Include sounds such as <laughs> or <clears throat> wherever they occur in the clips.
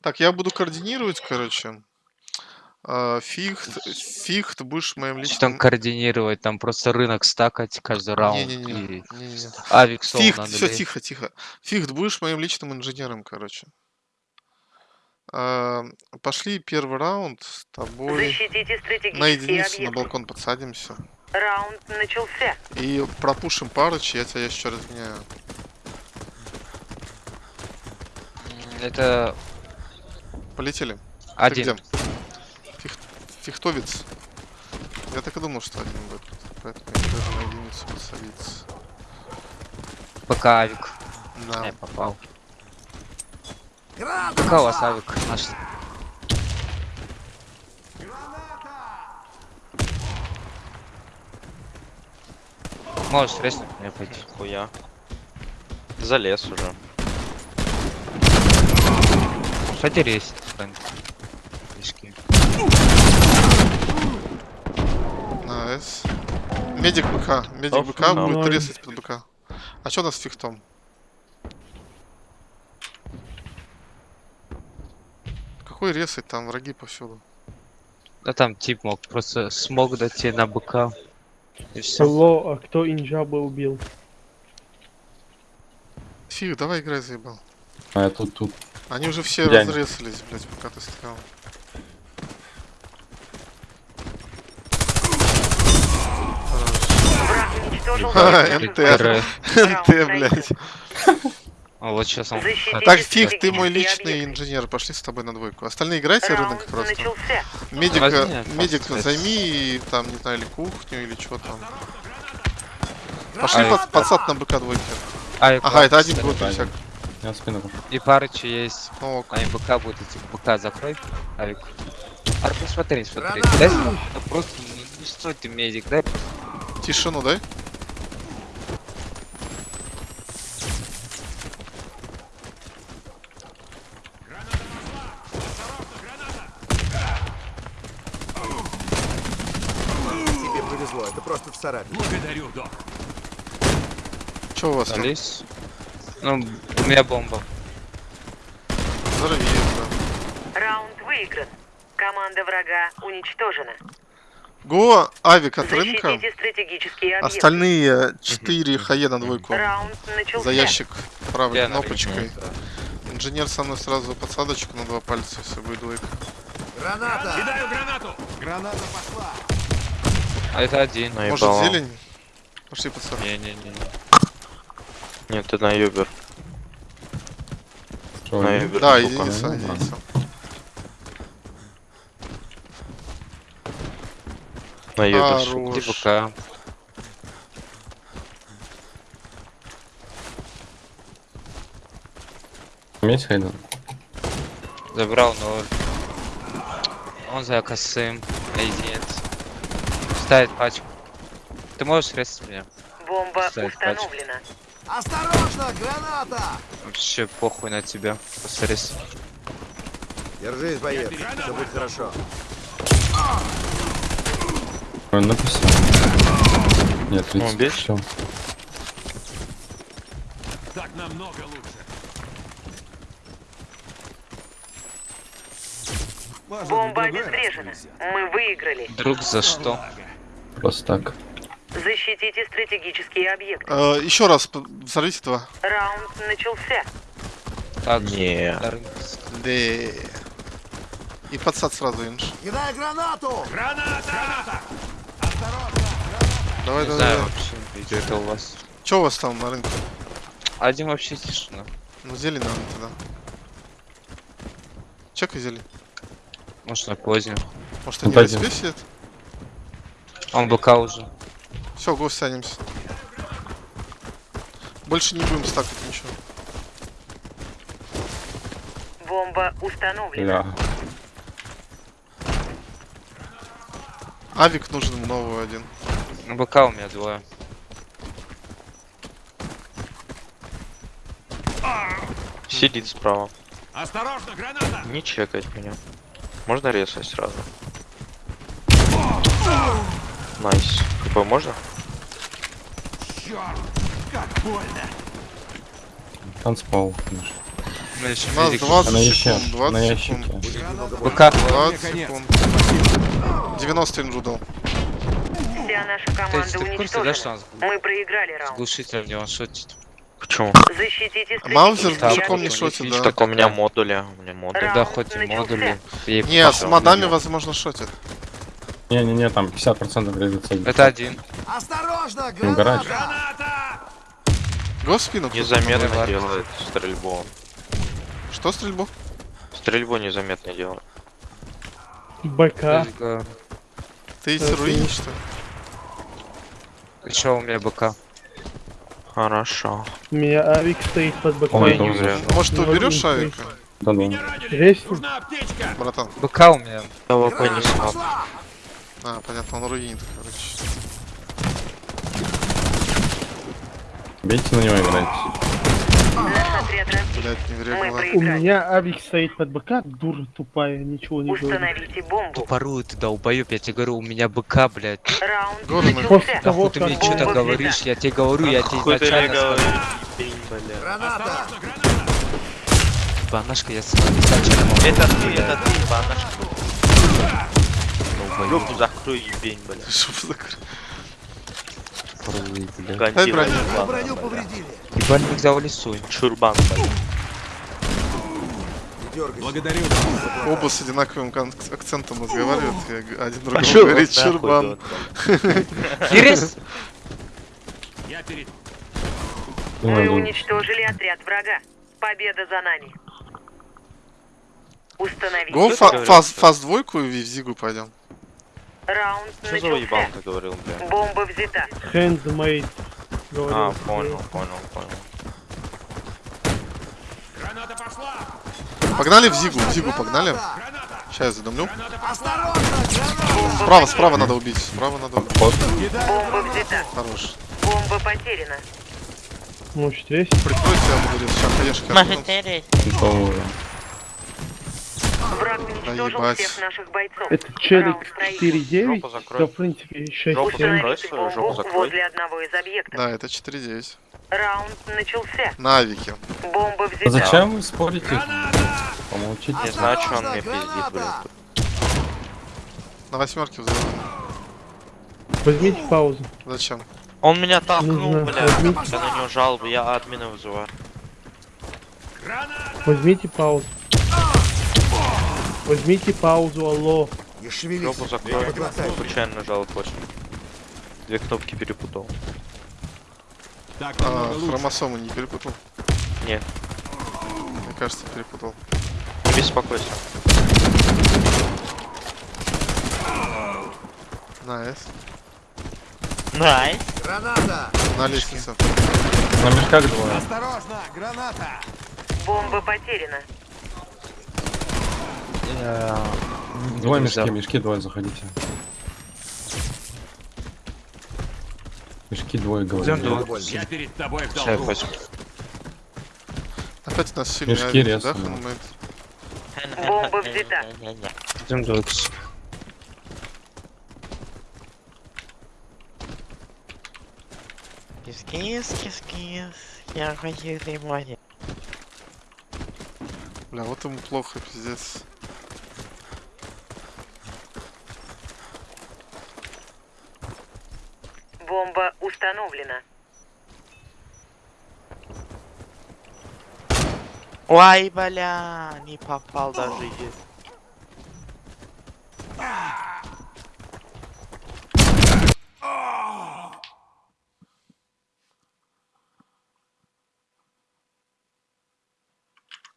Так, я буду координировать, короче. А, Фихт, фихт, будешь моим Что там личным... координировать? Там просто рынок стакать каждый раунд. Не-не-не, И не-не-не. авик сол Фихт, надо все, лезть. тихо, тихо. Фихт, будешь моим личным инженером, короче. А, Пошли первый раунд с тобой. Защитите На балкон подсадимся. Раунд начался. И пропушим парыч, я тебя еще разменяю. М, Это Полетели. Ты один. где? Фих- Фихтовец. Я так и думал, что один будет. Поэтому я даже на единицу подсадиться. Пока авик. Да. Не, попал. Пока у вас авик наш. Можешь резнуть меня пойти. Хуя. Залез уже. Фрэнк? Фишки. Найс. Медик БК. Медик БК будет резать под БК. А что у нас с фихтом? Какой резать там? Враги повсюду. Да там тип мог просто смог дать тебе на БК. И все. Алло, а кто инжаба убил? Фиг, давай играй, заебал. А я тут, тут. Они уже все Дянь. разрезались, блять, пока ты уничтожил Ха. <laughs> НТ. НТ, блять. <laughs> А вот сейчас он... Защитите Так, Фиг, ты мой личный объекты. инженер. Пошли с тобой на двойку. Остальные играйте рынок Раунд просто. начался. Медика, Возьми, медик кстати. займи, и там, не знаю, или кухню, или что там. Пошли Ай. под, подсад на БК двойки. Авик Ага, это один будет усяк. Я спину. И парычи есть. Ок. А БК будет идти. БК закрой. Авик. Арк, не смотри, смотри. Дай просто не, не стой ты медик, дай. Тишину дай. Тебе повезло, это просто царапина. Че у вас там? Ну, у меня бомба. Взорви, да. Раунд выигран. Команда врага уничтожена. Го, авик от рынка. Остальные 4 хае на двойку. За ящик правой Я кнопочкой. Инженер со мной сразу подсадочку на два пальца, все будет двойка. Граната! Кидаю гранату! Граната пошла! А это один. Может Наебало. зелень? Пошли пацаны. Не-не-не. Нет, ты на юбер. Что, На юбер. Да, штука. единица, единица. На юбер. Иди БК. Там есть Хейден? Забрал ноль. Он за косым. Единиц. Ставит пачку. Ты можешь резать меня? Бомба Ставит пачку. установлена. Осторожно, граната! Вообще похуй на тебя. Просто рез. Держись, боец, все будет хорошо. Он написал. Нет, Ну, 30. бей. Все. Бомба обезврежена. Мы выиграли. Друг за что? Просто так. Защитите стратегические объекты. Э, еще раз, взорвите два. Раунд начался. Так, Не. на. Да. И подсад сразу, инж. Кидай гранату! Давай, Не давай, знаю давай. вообще, где это у вас. Че у вас там на рынке? Один вообще тишина. Ну, зелень надо тогда. Чекай зелень. Может на позднюю. Может, они на пойдем. себе сидят? Он БК уже. Все, го сядемся. Больше не будем стакать ничего. Бомба установлена. Бля. Авик нужен новый один. На БК у меня двое. Сидит справа. Осторожно, граната! Не чекать меня. Можно резать сразу? Найс. КП можно? Танцпол. конечно. У меня еще У нас медик. 20 На яще, секунд, на 20 ящике. секунд. БК. 20 Конец. секунд. 90 инжу дал. Вся наша команда ты в курсе, да, что нас Мы проиграли раунд. глушитель в него шутит? Почему? Защитите Маузер Да, далеко не шотит, он да. Так у меня модули, у меня модули. Тогда хоть и модули. Не, с модами, возможно, шотит. Не-не-не, там 50% градица. Это один. Осторожно, гараж. граната! Го в спину. Незаметно делает стрельбу. Что стрельбу? Стрельбу незаметно делает. БК. Ты Это руинишь, что ли? Еще у меня БК. Хорошо. У меня авик стоит под БК. Ой, не зря. Может, ты уберешь авика? Да ну. Есть? Нужна аптечка! Братан. БК у меня. Не слаб. А, понятно, он руинит, короче. Бейте на него разбит. Блять, не. У меня авик стоит под БК, дура тупая, ничего не говорит. Установите бомбу. Тупорую ты долбоёб, я тебе говорю, у меня БК, блядь. Раунд Горы мы- После того, Нахуй ты как мне что-то говоришь, я тебе говорю, я тебе изначально сказал. Граната! Банашка, я сказал изначально. Это ты, это ты, банашка. Руку закрой, ебень, бля. Что за кр- Тупорую, блядь. <laughs> Дай Гандира броню. Броню бля. повредили! Ебальник взял лесу. Чурбан, бля. Благодарю. Оба с одинаковым акцентом разговаривают, один другому Пошёл говорит чурбан. Кирис! <laughs> <laughs> Я перед... Мы уничтожили отряд врага. Победа за нами. Установите Го фаз, фаз двойку и в зигу пойдем. Раунд Что за уебан начался. ты говорил, бля? Бомба взята. Handmade. А, понял, понял, понял. Граната пошла! Погнали в зигу, в зигу погнали. Сейчас я задумлю. Справа, справа надо убить, справа надо убить. Бомба взята. Хорош. Бомба потеряна. Может, есть? Прикройте, я буду. Сейчас, конечно, Готово. Враг уничтожил ебать. всех наших бойцов. Это челик Раунд проигран. 4-9, Жопу закрой. да, в принципе, 6 Жопу 7 закрой. Жопу закрой. возле одного из объектов. Да, это 4-9. Раунд начался. На авике. Бомба А взята. зачем вы спорите? Помолчите. Не знаю, что он мне пиздит, блин. На восьмерке взрываем. Возьмите паузу. Зачем? Он меня толкнул, Нужно бля. возьмите, Я на него жалобы, я админа вызываю. возьмите паузу. Возьмите паузу, алло. Не шевелись! Жопу. Подлатай. Случайно нажал точно. Две кнопки перепутал. Так, А, хромосомы не перепутал? Нет. Мне кажется, перепутал. Не беспокойся. Nice. Nice. Граната! На лестнице. На мешках двое. Осторожно, граната! Бомба потеряна. Двое мешки, мешки двое заходите. Мешки двое двое. Я перед тобой в долгу. Опять нас сильно Мешки резко? Бомба взята. Идем двойкс. Кис-кис, кис-кис, я хочу внимания. Бля, вот ему плохо, пиздец. Бомба установлена. Ой, бля, не попал даже. и-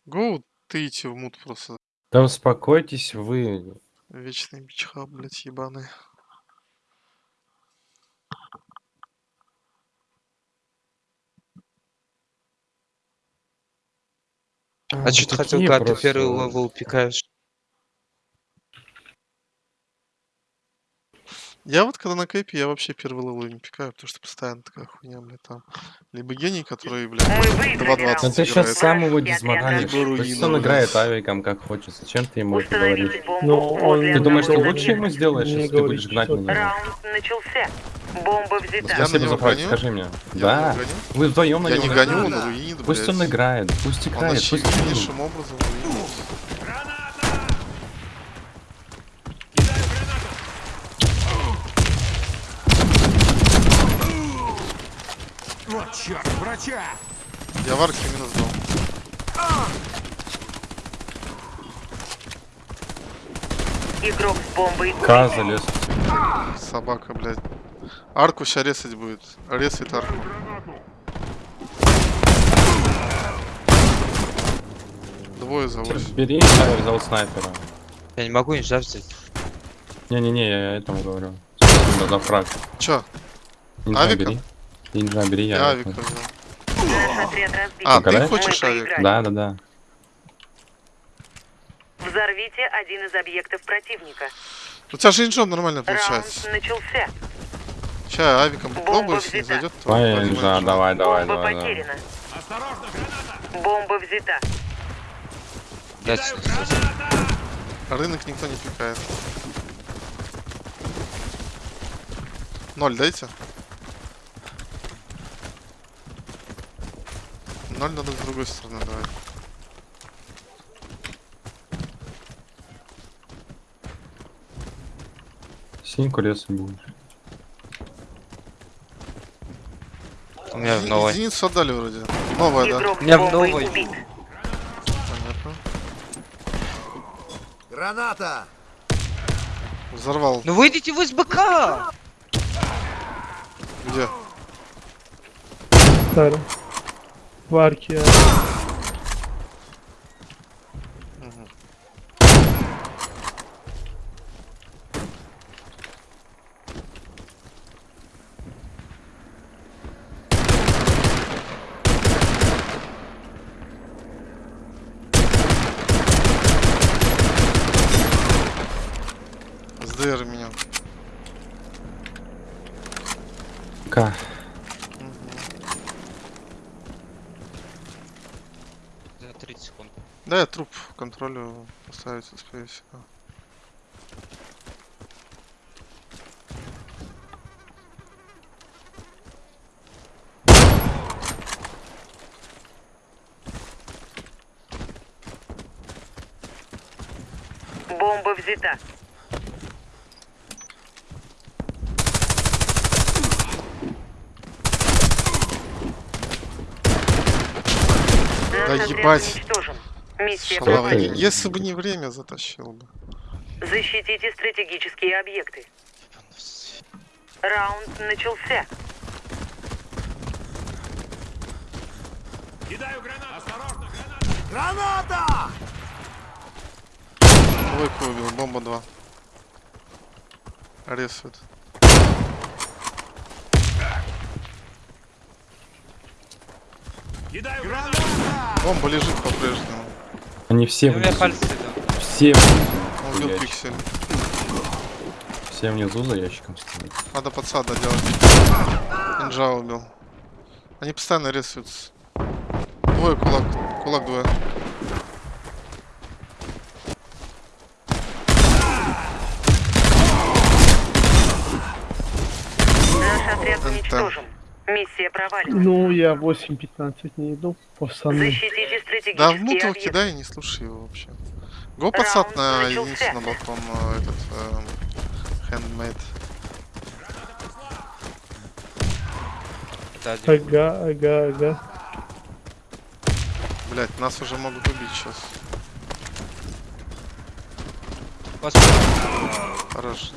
Go, ты иди в mute просто. Да успокойтесь вы. Вечный бичха, блять, ебаный. А что ты хотел, когда ты первый level пикаешь? Я вот когда на кэпе, я вообще первый level не пикаю, потому что постоянно такая хуйня, блядь, там. Либо гений, который, блядь, Мы выиграли 2.20 Ну раунд. ты сейчас играет. сам его Я дизморалишь. Пусть он играет авиком как хочет. Зачем ты ему это говоришь? Ну, он- Ты думаешь, ты лучше ему сделаешь, если ты будешь гнать на него? Раунд начался. Бомба взята. Я на Спасибо за гоню? скажи мне. Я Да. Вы вдвоем на Я него не гоните. гоню, он руинит, Пусть он блядь. играет, пусть Он играет, пусть играет. очевиднейшим образом руинит. Вот черт, врача! Я в арке минус дал. Игрок с бомбой. К залез. Собака, блядь. Арку сейчас резать будет. Резает арку. Двое за. Бери, я взял снайпера. Я не могу нельзя взять. Не-не-не, я этому говорю. Спасибо за фраг. Чё? Нинджа Авика? бери. Нинджа бери, я. Я авика. взял. А, ты хочешь авик? Да, да, да. Взорвите один из объектов противника. У тебя же инжом нормально Раунд получается. начался. Сейчас авиком если не взята. зайдет, Нинджа, инжом. давай, давай, Бомба давай. потеряна. Осторожно, граната! Бомба взята. Дать. Рынок никто не пикает. Ноль дайте. Ноль надо с другой стороны давать. Синьку резать будешь. У меня в новой. Единицу отдали вроде. Новая, да. У меня с в новой. Понятно. Граната! Взорвал. Ну выйдите вы из БК! Где? Старый. В арке. Мгм. СДР меня. К. За 30 секунд. Да, я труп контролю поставить успею всегда. Бомба взята. Да ебать. Миссия Шалава. Если бы не время, затащил бы. Защитите стратегические объекты. Раунд начался. Кидаю гранату! Осторожно, граната! Граната! Двойку убил, бомба 2. Рисует. Кидаю гранату! Бомба лежит по-прежнему. Они все внизу. пальцы. Все убил пиксель. Все внизу за ящиком стоят. Надо подсада делать. Инжа убил. Они постоянно рисуются. Двое кулак. Кулак двое. Наш отряд Это- уничтожен. Миссия провалена. Ну, я 8-15 не иду, пацаны. Защитите Да в стратегические муту объекты. кидай, не слушай его вообще. Го подсад на единицу на балкон э, этот эм, handmade. Да. Ага, ага, ага. Блять, нас уже могут убить сейчас. Господи. Хорош.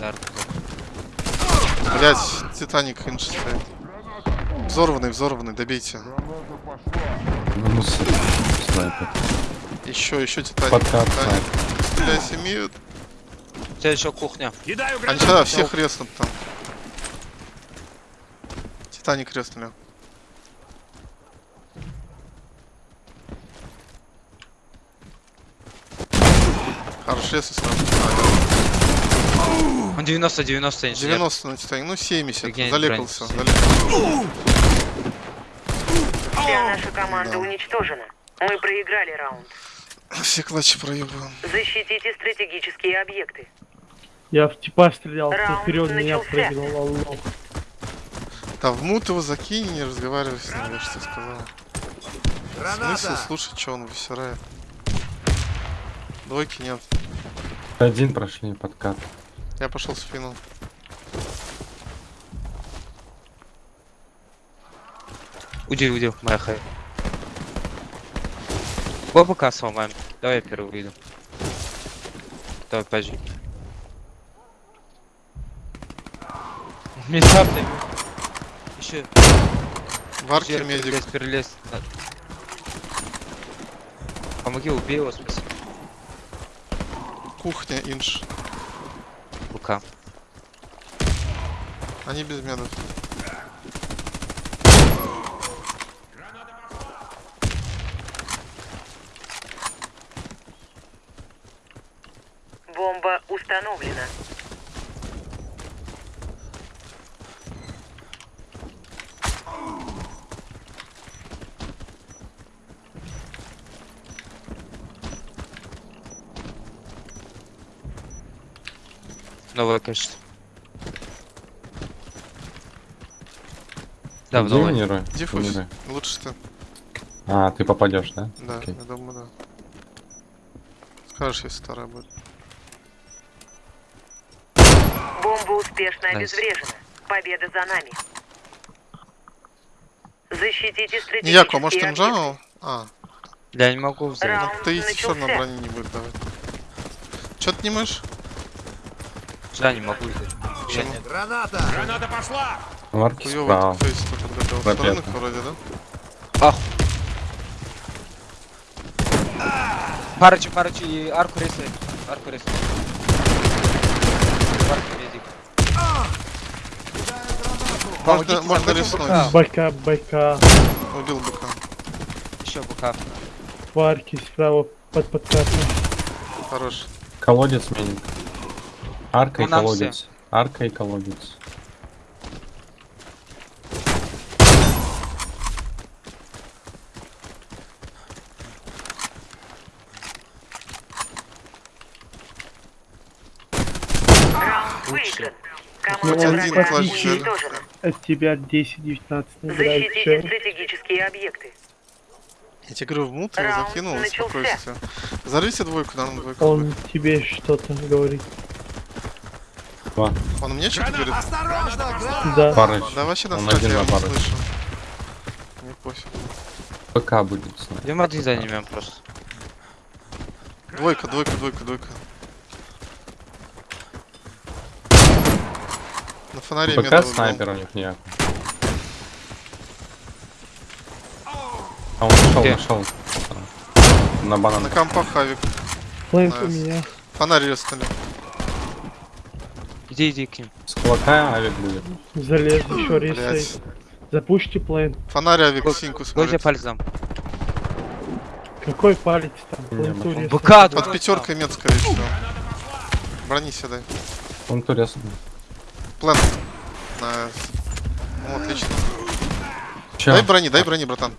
Арку. Блять, Титаник инж стоит. Взорванный, взорванный, добейте. Ну, ну, с- снайпер. Еще, еще Титаник. Подкат Титаник. Блять, имеют. У тебя еще кухня. Они гранату! сейчас всех резнут там. Титаник резнули. Хорош, резай сразу. Он 90, 90 инженер. 90 на Титаник, ну 70. Прикинь, Залекался. Вся наша команда Да. уничтожена. Мы проиграли раунд. Все клатчи проебываем. Защитите стратегические объекты. Я в типа стрелял, ты Раунд вперед меня прыгнул, алло. Да в мут его закинь, не разговаривай с ним, я тебе сказал. Смысл слушать, что он высирает? Двойки нет. Один прошли подкат. Я пошел в спину. Уйди, уйди, моя хай. БПК сломаем. Давай я первый выйду. Давай, подожди. Места Еще. В арке медик. Перелез, перелез. Помоги, убей его, спаси. Кухня, инш. БК. Они без медов. Бомба установлена. Новое качество. Да, в Диффуз. минируй. Лучше ты. А, ты попадешь, да? Да, Окей. я думаю, да. Скажешь, если вторая будет. Успешно обезврежена. Победа за нами. Защитите Не стратегические Яко, может объекты. инжал? А, Я не могу взять. Раунд ты все равно начался. брони не будет давать. Че ты не можешь? Да, не могу взять. Почему? нет. Граната пошла! Хуёвый справа. фейс подготовил. Вроде, да? Ах. Парочи, парочи, арку рисует. Арку рисует. Арку медик. Помогите Можно, можно рискнуть. БК. Байка, байка. Убил быка. Еще БК. В арке справа под подкатом. Хорош. Колодец миник. Арка и Ну, нам колодец. Арка и колодец. Раунд выигран. Ну, Он. От тебя 10-19 набирает Защитите стратегические объекты. Я тебе говорю, в мут его закинул, начался. спокойствие. Взорвите двойку, наверное, двойку. Он тебе что-то говорит. Два. Он мне что-то говорит? Да. Парыч. Да вообще Он насрать, один на не парыч. слышу. Мне пофиг. ПК будет. Идем один занимем просто. Двойка, двойка, двойка, двойка. На фонаре ПК меда снайпер у них не А он нашел, Где? нашел. На банан. На компах авик. Плейн у меня. Фонарь резнули. Иди, иди к ним. С кулака авик будет. Залез, еще ресей. Блять. Запушьте плейн. Фонарь авик синьку Гойте смотрит. пальцем. Какой палец там? Плейн. БК, Под пятеркой мед, скорее всего. Брони седай. Он турец. План. Nice. Ну, отлично. Че? Дай брони, дай брони, братан.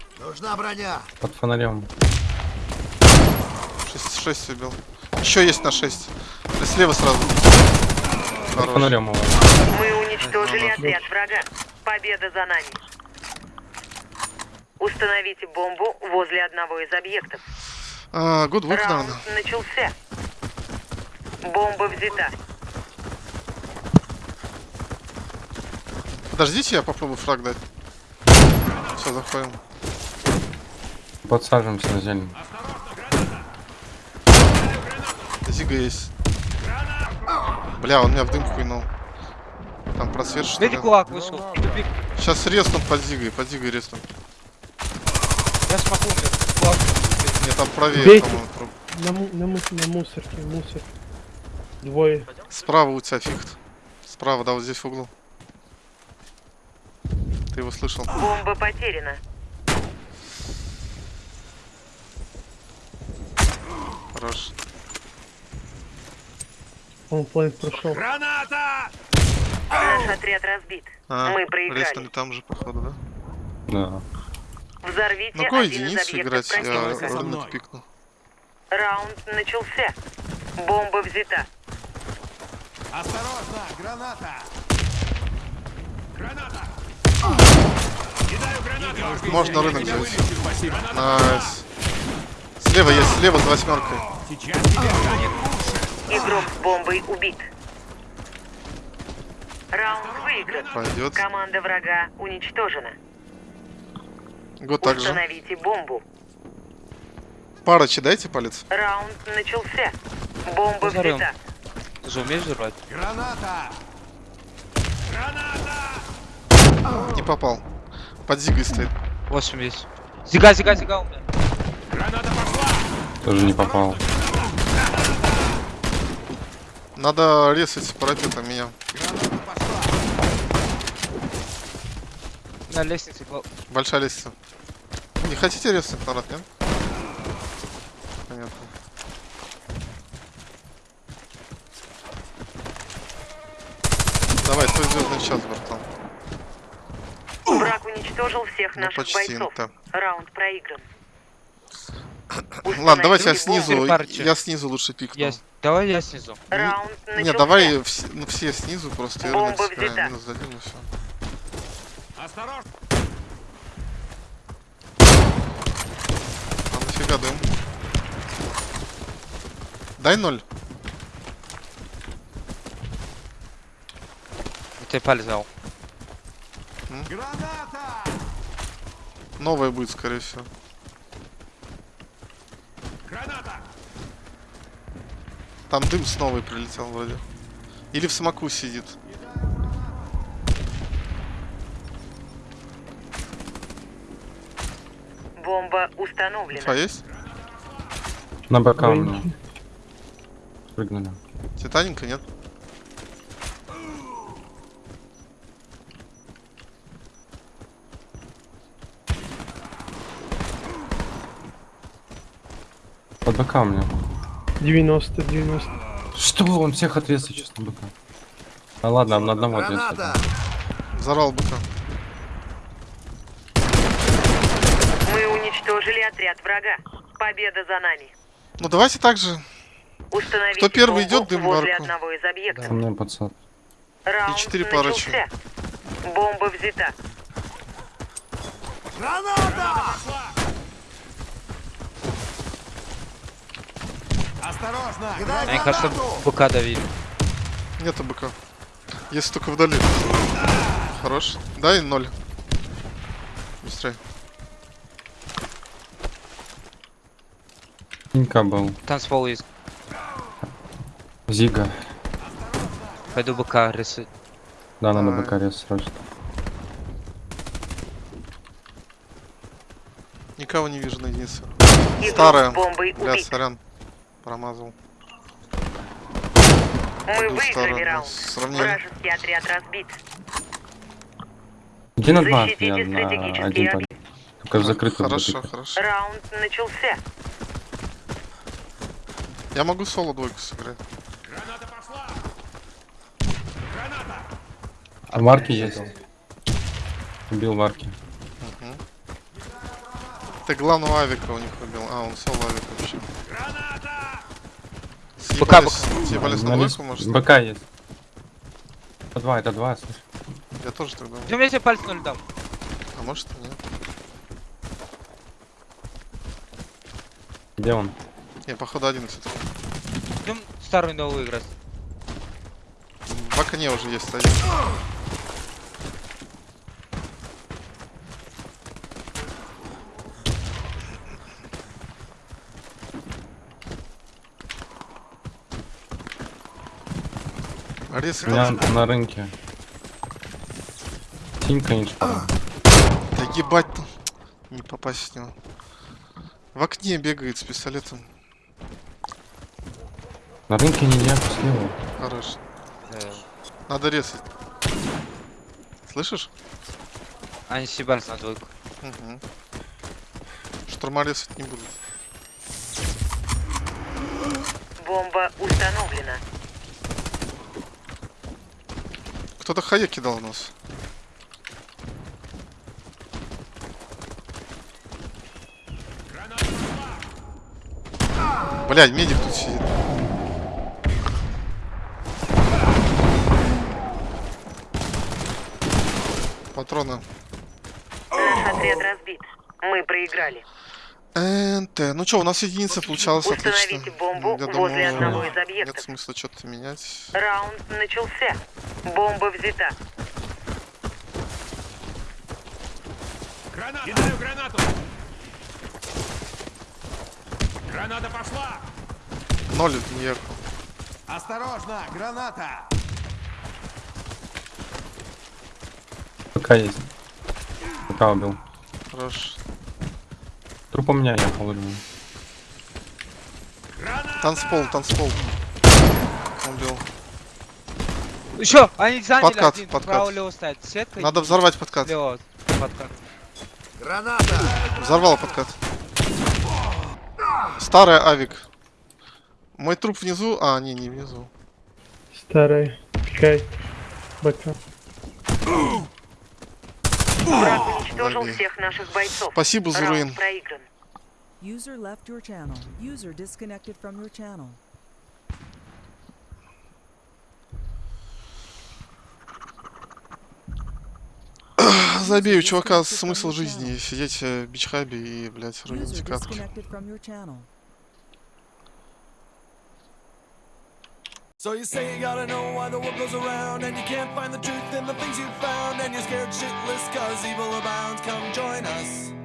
Под фонарем. 6, 6 убил. Еще есть на 6. Слева сразу. Под Хорош. фонарем его. Мы уничтожили отряд врага. Победа за нами. Установите бомбу возле одного из объектов. А, good двойка, Раунд наверное. начался. Бомба взята. Подождите, я попробую фраг дать. Все, заходим. Подсаживаемся на зелень. Зига есть. Бля, он меня в дымку кинул. Там просвет что ли? Медик кулак вышел. Сейчас резнут под зигой, под зигой резнут. Я смогу, блядь. Кулак. Мне там правее, по-моему. На, му- на, му- на мусорке, мусор. Двое. Справа у тебя фихт. Справа, да, вот здесь в углу. Ты его слышал? Бомба потеряна. Хорош. Он плейн прошел. Граната! Наш отряд разбит. А, Мы проиграли. резнули там же, походу, да? Да. Взорвите какой один из единицу объектов играть? Я противника. Со роль мной. пикну. Раунд начался. Бомба взята. Осторожно, граната! Граната! Можно рынок взять. Спасибо. Найс. Слева есть, слева за восьмеркой. Сейчас тебе станет Игрок с бомбой убит. Раунд выигран. Пойдет. Команда врага уничтожена. Год также. Установите бомбу. Парочи дайте палец. Раунд начался. Бомба Позорем. взята. Ты же умеешь взорвать? граната! Граната! Не попал. Под зигой стоит. 8 есть. Зига, зига, зига у меня. Граната пошла! Тоже не попал. Надо резать парапетом меня. Граната пошла! На лестнице Большая лестница. Не хотите резать, народ, нет? Понятно. Давай, твой звездный час, братан. Уничтожил всех Ну, наших почти, бойцов. да. Раунд проигран. <clears throat> Ладно, давайте я снизу, я снизу лучше пикну. Я... Давай я снизу. Раунд начался. Не, давай вс- ну, все снизу, просто и Бомба взята. минус дадим и все. Осторожно! А нафига дым? Дай ноль. Ты палец взял. Граната! Новая будет, скорее всего. Граната! Там дым с новой прилетел вроде. Или в смоку сидит. Бомба установлена. Инфа есть? На БК у меня. Прыгнули. Титаника нет? У меня. 90, 90. Что? Он всех отрезал сейчас на БК. А ладно, на одного отрезал. Взорвал быка. Мы уничтожили отряд врага. Победа за нами. Ну давайте так же. Установите Кто первый идет, дым возле марку. одного из объектов. У меня пацан. Раунд четыре парочки. начался. Бомба взята. Осторожно! Мне кажется, БК давили. Нету быка. Есть только вдали. Хорош. Дай ноль. Быстрее. Инка был. Танцпол есть. Зига. Пойду БК рисовать. Да, надо Давай. БК рез срочно. Никого не вижу на единице. Старая. Бля, сорян. Промазал. Мы выиграли раунд. Сравнение. Вражеский отряд разбит. Иди на два, я на один парень. Только в закрытую Хорошо, буду. хорошо. Раунд начался. Я могу соло двойку сыграть. Граната пошла! Граната! А марки есть. Убил марки. Ты главного авика у них убил. А, он соло авик вообще. Граната! Съебались, съебались на На двойку, может? БК есть. Это два, это два, слышь. Я тоже так думаю. Идем, я тебе палец ноль дам. А может и нет. Где он? Не, походу один все-таки. Идем старую новую играть. В окне уже есть один. У меня на рынке. Синька инш. да ебать там. Не попасть в него. В окне бегает с пистолетом. На рынке не я слева. Хорош. Надо резать. Слышишь? Они съебались на двойку. Угу. Штурма резать не будут. Бомба установлена. Кто-то хае кидал у нас. Блядь, медик тут сидит. Патроны. Отряд разбит. Мы проиграли. НТ. Ну что, у нас единица получалась отлично. Установите бомбу Я возле думаю, одного из нет объектов. смысла что-то менять. Раунд начался. Бомба взята. Граната! Кидаю гранату! Граната пошла! Ноль не Осторожно, граната! БК есть. БК убил. Хорош. Труп у меня думаю. Граната! Танцпол, танцпол. Убил. Еще, они заняли Подкат, один, подкат. право лево. Сетка Надо взорвать подкат. Слева подкат. Граната! Взорвал подкат. Старый авик. Мой труп внизу? А, не, не внизу. Старый. Кай. БК. Враг уничтожил Лаги. всех наших бойцов. Спасибо. Раунд проигран. User left your channel. User disconnected from your channel. <clears throat> Забей, у чувака смысл жизни сидеть э, в бичхабе и, блядь, рулить индикатор. So you say you gotta know why the world goes around And you can't find the truth in the things you've found And you're scared shitless cause evil abounds. Come join us